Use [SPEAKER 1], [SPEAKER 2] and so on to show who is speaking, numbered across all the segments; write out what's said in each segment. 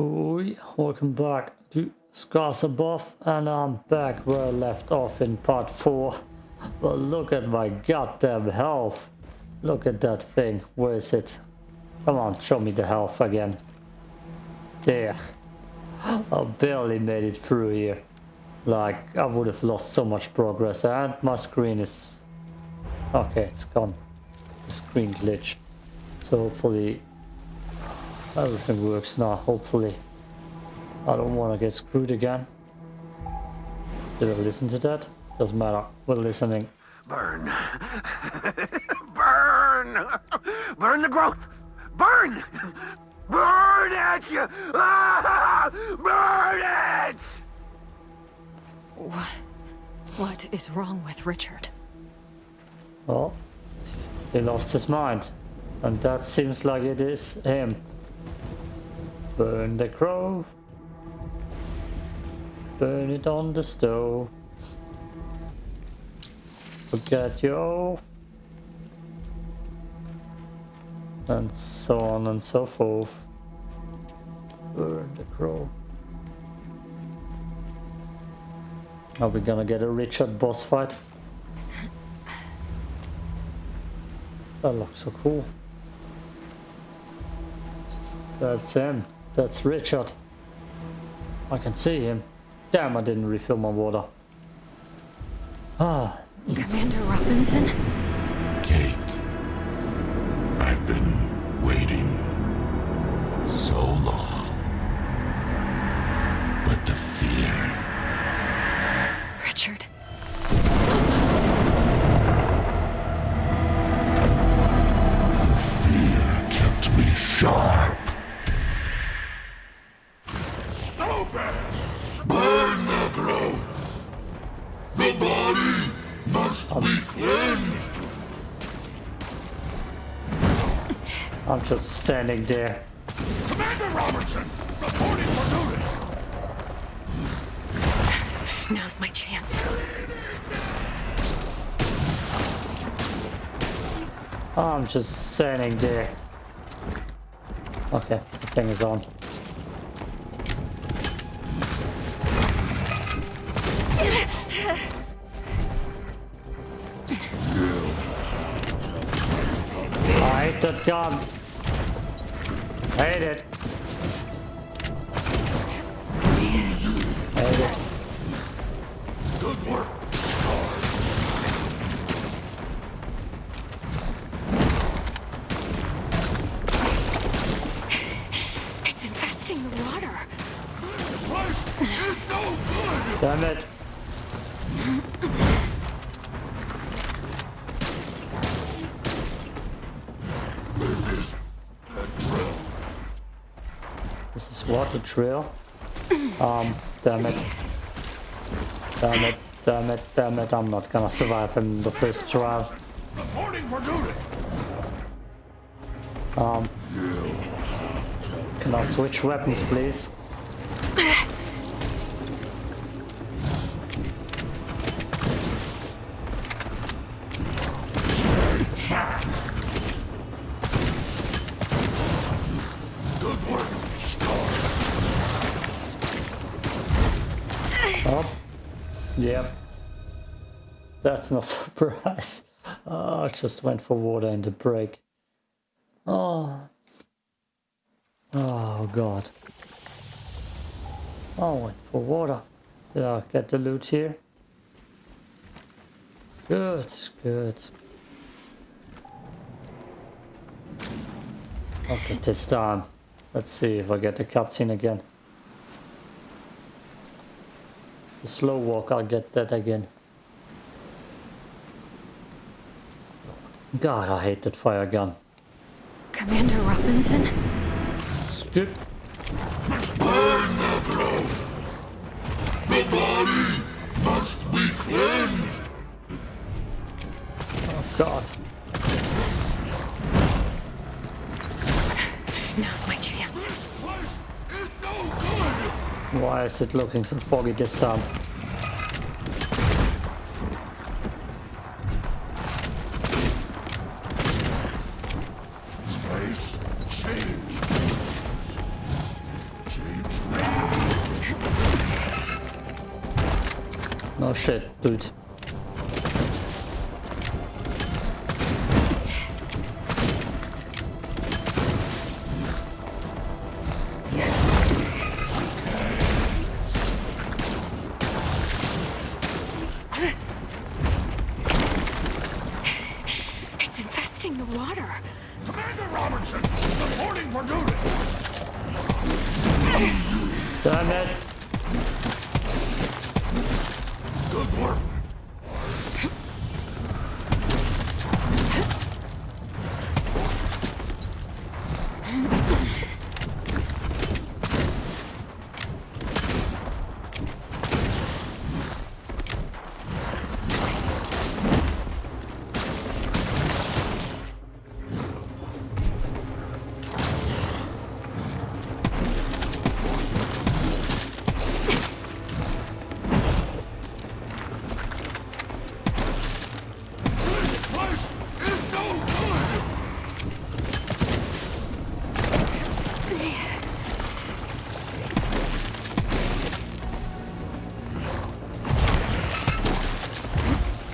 [SPEAKER 1] Oi, welcome back to Scars Above and I'm back where I left off in part 4. But look at my goddamn health. Look at that thing. Where is it? Come on, show me the health again. There. I barely made it through here. Like, I would have lost so much progress and my screen is... Okay, it's gone. The screen glitched. So hopefully everything works now, hopefully. I don't want to get screwed again. Did I listen to that? Doesn't matter. We're listening.
[SPEAKER 2] Burn. Burn! Burn the growth! Burn! Burn it! Ah! Burn it!
[SPEAKER 3] What? What is wrong with Richard?
[SPEAKER 1] Well, he lost his mind. And that seems like it is him. Burn the grove. Burn it on the stove. Forget your. And so on and so forth. Burn the crow. Are we gonna get a Richard boss fight? That looks so cool. That's him. That's Richard. I can see him. Damn, I didn't refill my water. Ah,
[SPEAKER 3] Commander Robinson?
[SPEAKER 1] Just standing there.
[SPEAKER 2] Commander Robertson! Reporting for duty!
[SPEAKER 3] Now's my chance.
[SPEAKER 1] I'm just standing there. Okay, the thing is on. I hate that gun. Hate it. Hate it.
[SPEAKER 4] Good work.
[SPEAKER 3] It's infesting the water.
[SPEAKER 2] Price is no good!
[SPEAKER 1] Damn it. What a drill. Um, damn it. Damn it, damn it, damn it. I'm not gonna survive in the first trial.
[SPEAKER 2] Reporting for duty!
[SPEAKER 1] Um, can I switch weapons, please? Yep. That's no surprise. Oh, I just went for water in the break. Oh. Oh, God. I went for water. Did I get the loot here? Good, good. Okay, this time. Let's see if I get the cutscene again. The slow walk, I'll get that again. God, I hate that fire gun.
[SPEAKER 3] Commander Robinson?
[SPEAKER 1] Skip.
[SPEAKER 4] Burn the growth. The body must be cleansed.
[SPEAKER 1] Oh, God.
[SPEAKER 3] Now's my
[SPEAKER 1] Why is it looking so foggy this time? No shit, dude.
[SPEAKER 3] It's infesting the water.
[SPEAKER 2] Commander Robertson, reporting for duty.
[SPEAKER 1] Damn it!
[SPEAKER 4] Good work.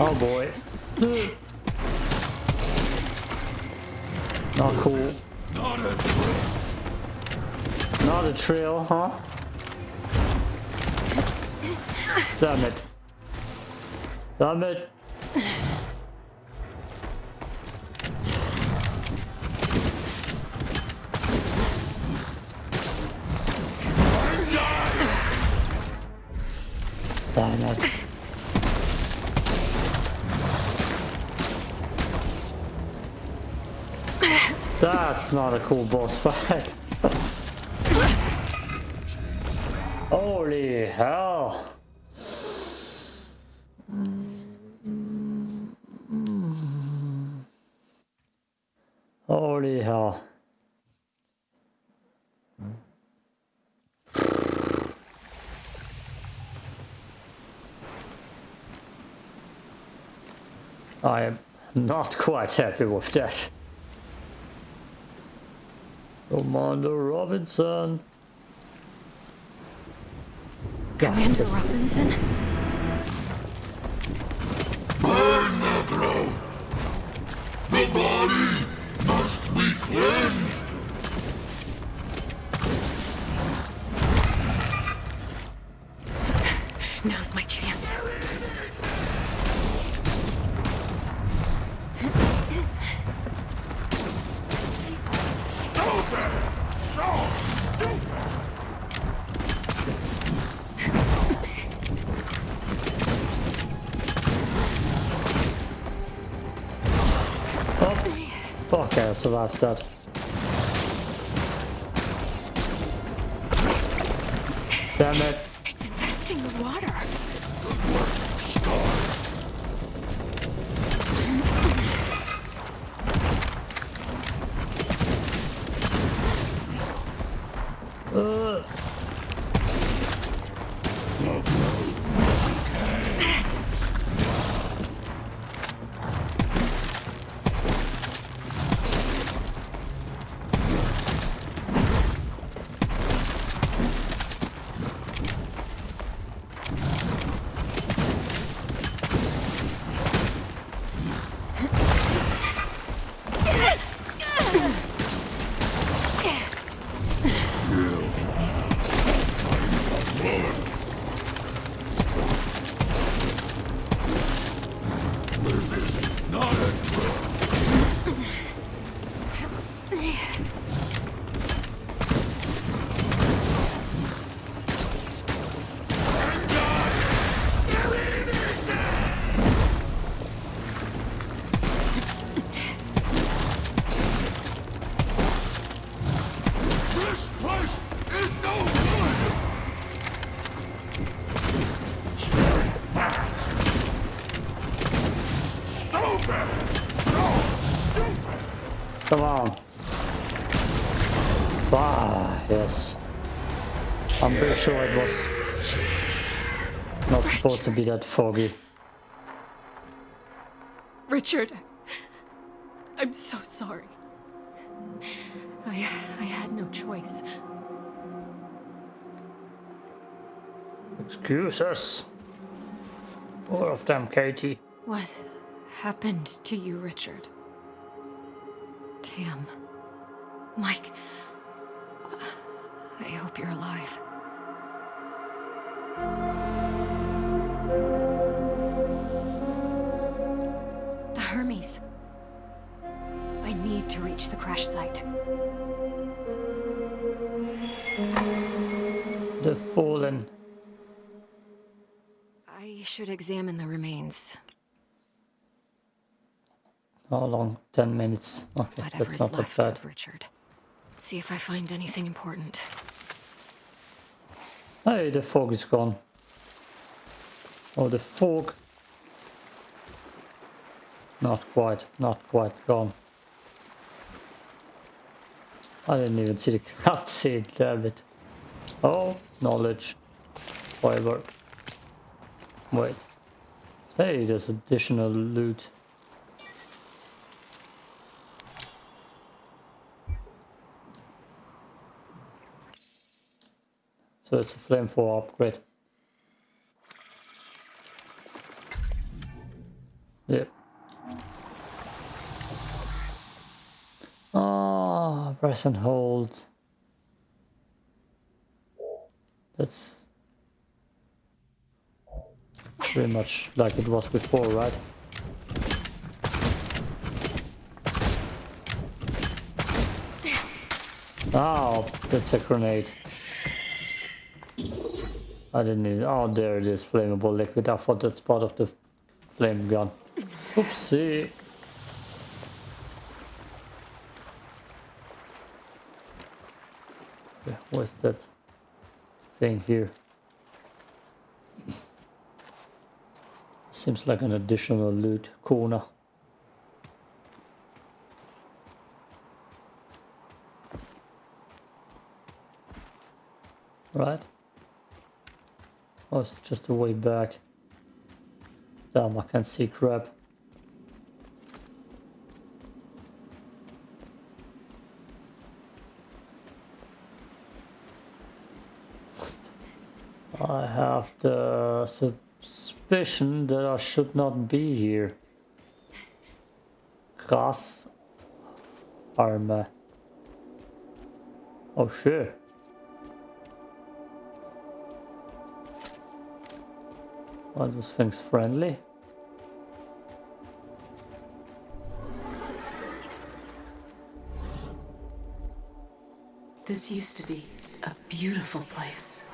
[SPEAKER 1] Oh boy. Not cool.
[SPEAKER 2] Not a drill.
[SPEAKER 1] Not a trail, huh? Damn it. Damn it. That's not a cool boss fight. Holy hell. Holy hell. I am not quite happy with that. Commander Robinson.
[SPEAKER 3] Commander
[SPEAKER 1] this-
[SPEAKER 3] Robinson?
[SPEAKER 4] Burn the grove. The body must be cleansed.
[SPEAKER 1] Fuck, I survived that. Damn it.
[SPEAKER 3] It's infesting the water.
[SPEAKER 1] Supposed to be that foggy.
[SPEAKER 3] Richard, I'm so sorry. I, I had no choice.
[SPEAKER 1] Excuses. More of them, Katie.
[SPEAKER 3] What happened to you, Richard? Tam. Mike. I hope you're alive. Crash site.
[SPEAKER 1] The fallen.
[SPEAKER 3] I should examine the remains.
[SPEAKER 1] How long? 10 minutes. Okay,
[SPEAKER 3] Whatever
[SPEAKER 1] that's
[SPEAKER 3] is
[SPEAKER 1] not that
[SPEAKER 3] left
[SPEAKER 1] bad.
[SPEAKER 3] of Richard. See if I find anything important.
[SPEAKER 1] Hey, the fog is gone. Oh, the fog. Not quite, not quite gone. I didn't even see the cutscene, damn it. Oh, knowledge. Fiber. Wait. Hey, there's additional loot. So it's a flame for upgrade. Yep. Ah, press and hold. That's pretty much like it was before, right? Oh, that's a grenade. I didn't need. Oh, there it is, flammable liquid. I thought that's part of the flame gun. Oopsie. Where's that thing here? Seems like an additional loot corner. Right? Oh, it's just a way back. Damn, I can't see crap. I have the suspicion that I should not be here. Gas armor. Oh shit. Are those things friendly?
[SPEAKER 5] This used to be a beautiful place.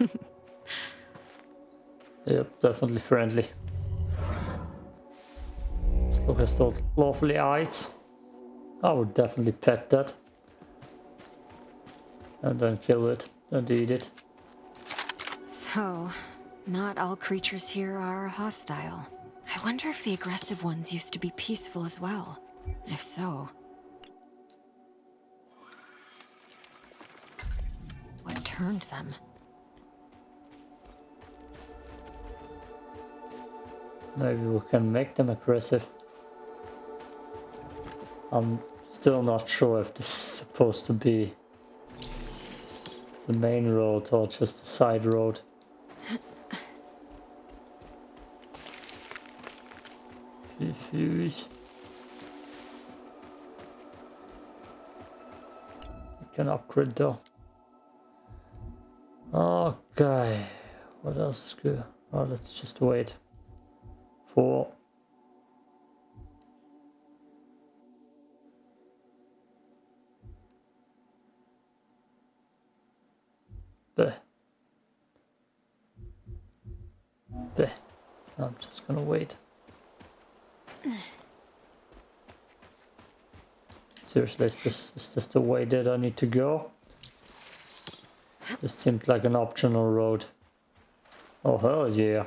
[SPEAKER 1] Yep, definitely friendly. Let's look at those lovely eyes. I would definitely pet that. And then kill it and eat it.
[SPEAKER 3] So, not all creatures here are hostile. I wonder if the aggressive ones used to be peaceful as well. If so, what turned them?
[SPEAKER 1] Maybe we can make them aggressive. I'm still not sure if this is supposed to be the main road or just the side road. Fuse. We can upgrade though. Okay. What else is good? Oh, let's just wait. For Bleh. Bleh. I'm just gonna wait. Seriously, is this, is this the way that I need to go? This seemed like an optional road. Oh hell yeah.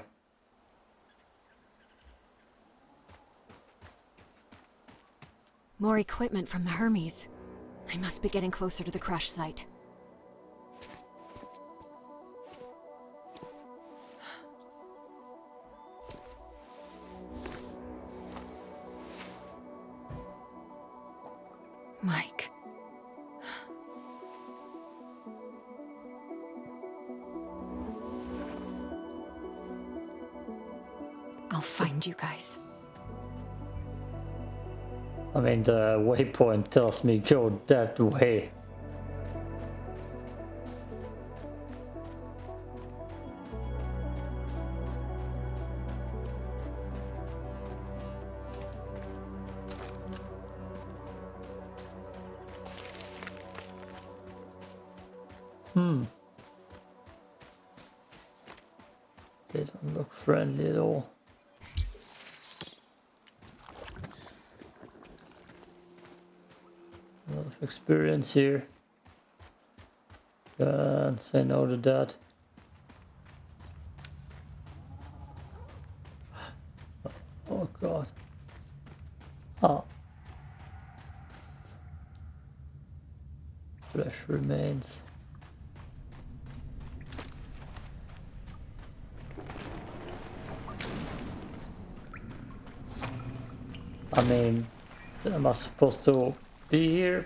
[SPEAKER 3] More equipment from the Hermes. I must be getting closer to the crash site.
[SPEAKER 1] Mean, the waypoint tells me go that way. Here. Can't say no to that. Oh god. Oh. Flesh remains. I mean, am I supposed to be here?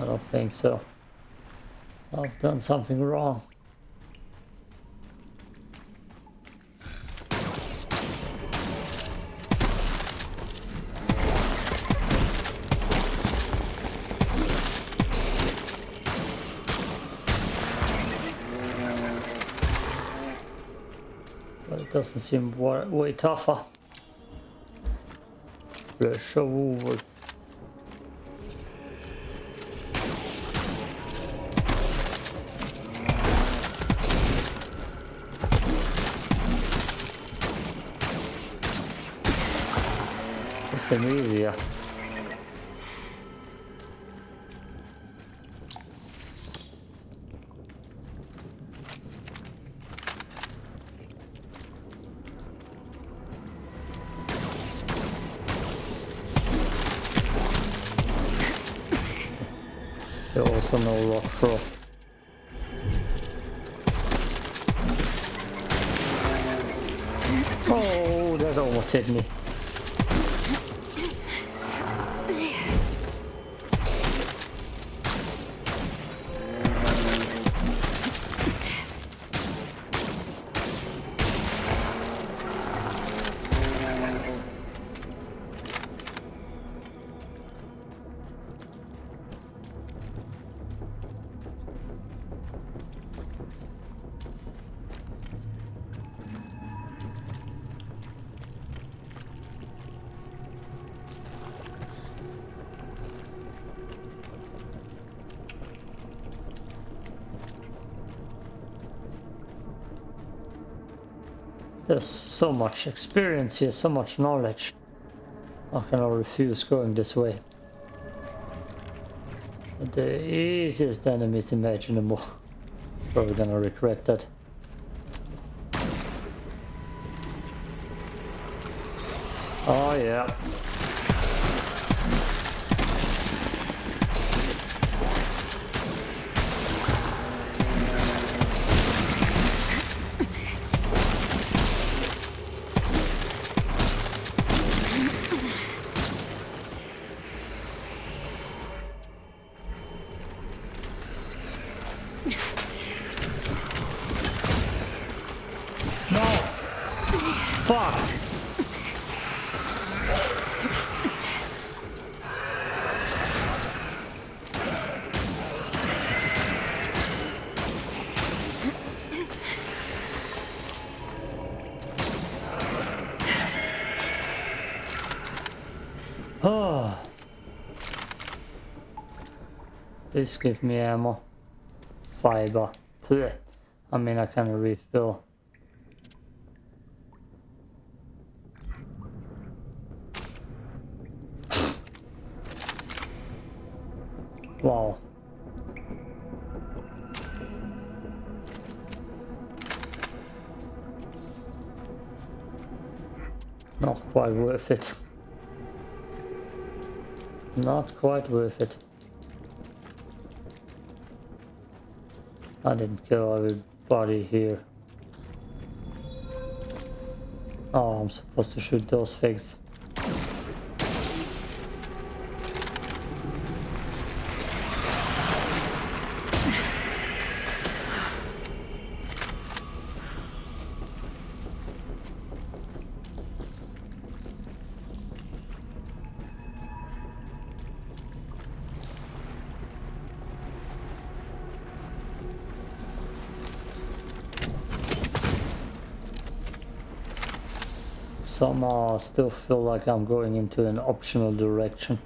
[SPEAKER 1] I don't think so. I've done something wrong. But it doesn't seem wa- way tougher. Rush over. There also no rock throw. Oh, that almost hit me. There's so much experience here, so much knowledge. I refuse going this way? The easiest enemies imaginable. Probably gonna regret that. Oh yeah. No! Fuck! Oh. Please give me ammo. Fiber. Blech. I mean, I can refill. Wow. Not quite worth it. Not quite worth it. I didn't kill everybody here. Oh, I'm supposed to shoot those things. Somehow I still feel like I'm going into an optional direction.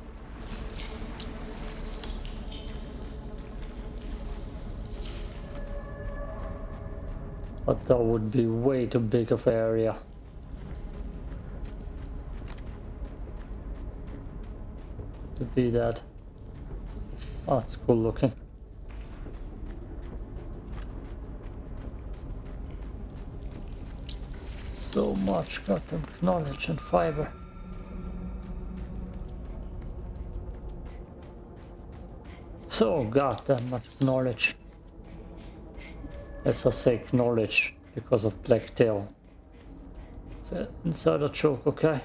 [SPEAKER 1] But that would be way too big of area. To be that. Oh, it's cool looking. So much goddamn knowledge and fiber. So goddamn much knowledge. As I say knowledge because of Blacktail. It's an insider joke, okay?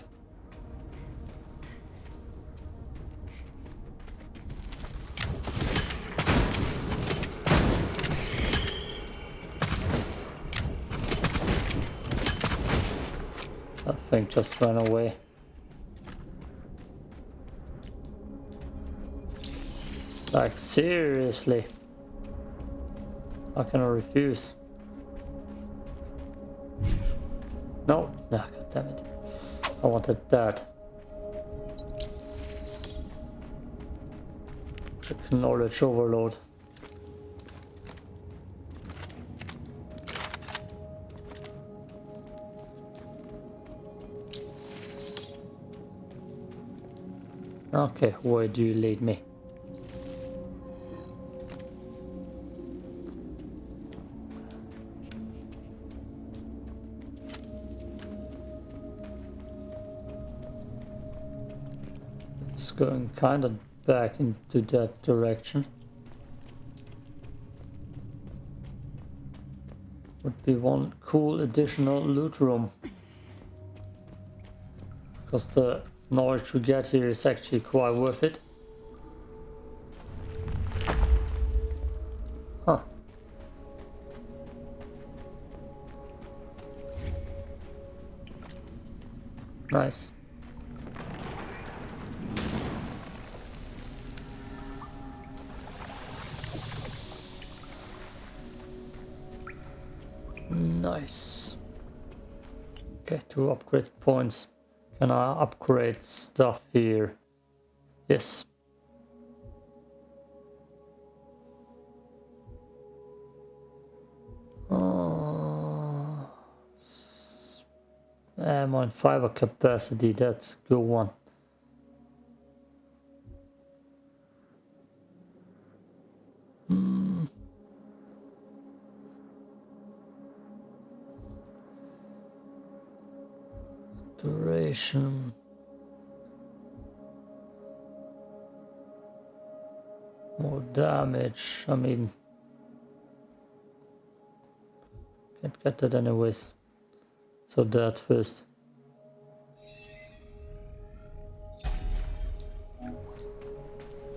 [SPEAKER 1] Just ran away. Like seriously? How can I refuse? No, no, god damn it. I wanted that. Knowledge overload. Okay, where do you lead me? It's going kind of back into that direction. Would be one cool additional loot room. Because the knowledge we get here is actually quite worth it. Huh. Nice. Nice. Okay, two upgrade points. Can I upgrade stuff here? Yes. Uh, ammo and fiber capacity, that's a good one. Duration. More damage. I mean, can't get that anyways. So that first.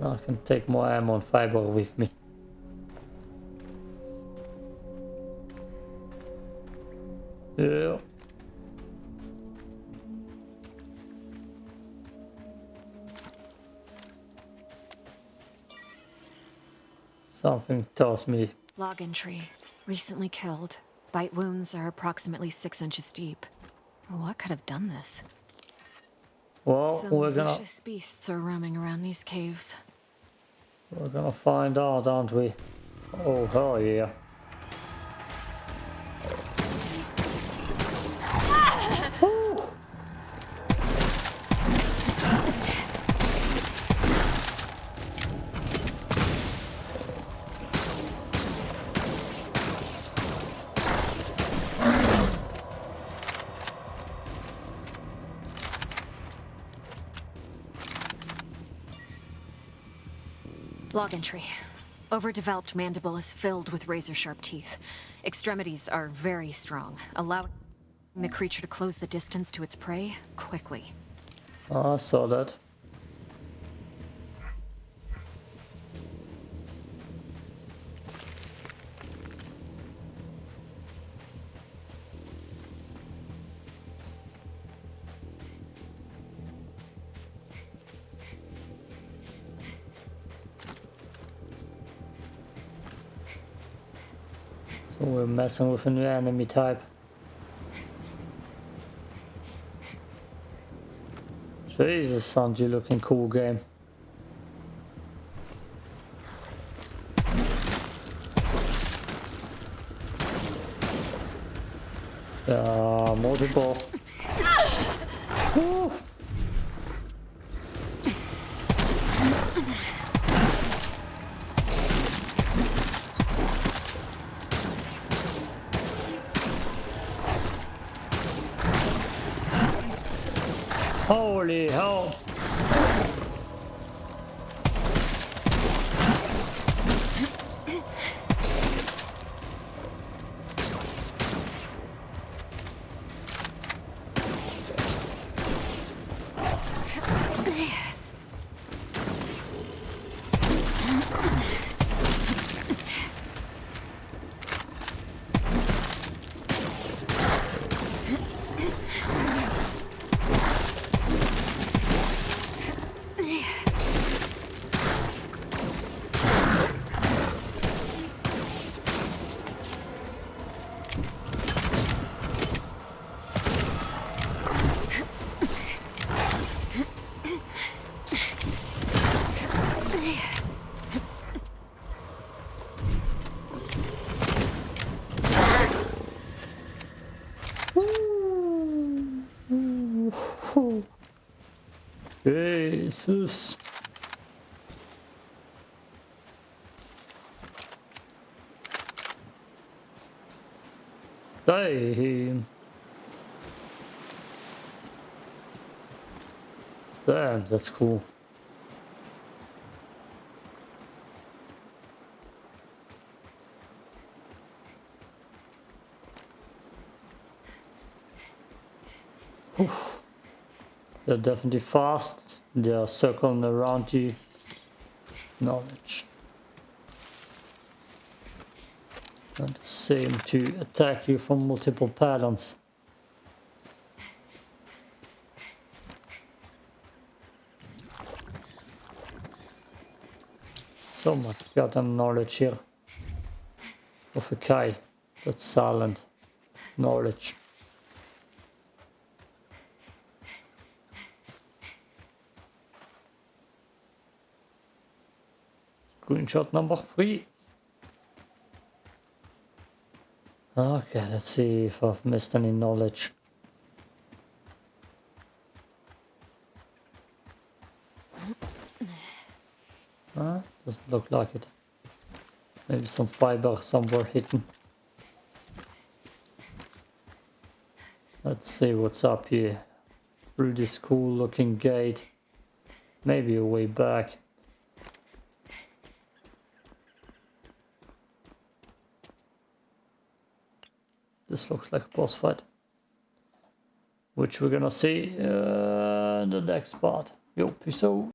[SPEAKER 1] Now I can take more ammo and fiber with me. Yeah. Something tells me
[SPEAKER 3] Log entry. Recently killed. Bite wounds are approximately six inches deep. What could have done this?
[SPEAKER 1] well
[SPEAKER 3] Some
[SPEAKER 1] we're gonna
[SPEAKER 3] vicious beasts are roaming around these caves.
[SPEAKER 1] we're gonna find out, aren't we? Oh hell yeah.
[SPEAKER 3] Entry. Overdeveloped mandible is filled with razor-sharp teeth. Extremities are very strong, allowing the creature to close the distance to its prey quickly.
[SPEAKER 1] Ah, I saw that. So we're messing with a new enemy type. Jesus, sounds you looking cool game. Jesus. Damn. Damn, that's cool. Oof. They're definitely fast. They're circling around you. Knowledge. And seem to attack you from multiple patterns. So much goddamn knowledge here. Of a Kai. That's silent knowledge. Screenshot number three. Okay, let's see if I've missed any knowledge. Huh? Doesn't look like it. Maybe some fiber somewhere hidden. Let's see what's up here. Through this cool looking gate. Maybe a way back. This looks like a boss fight. Which we're gonna see uh, in the next part. Yo, peace out.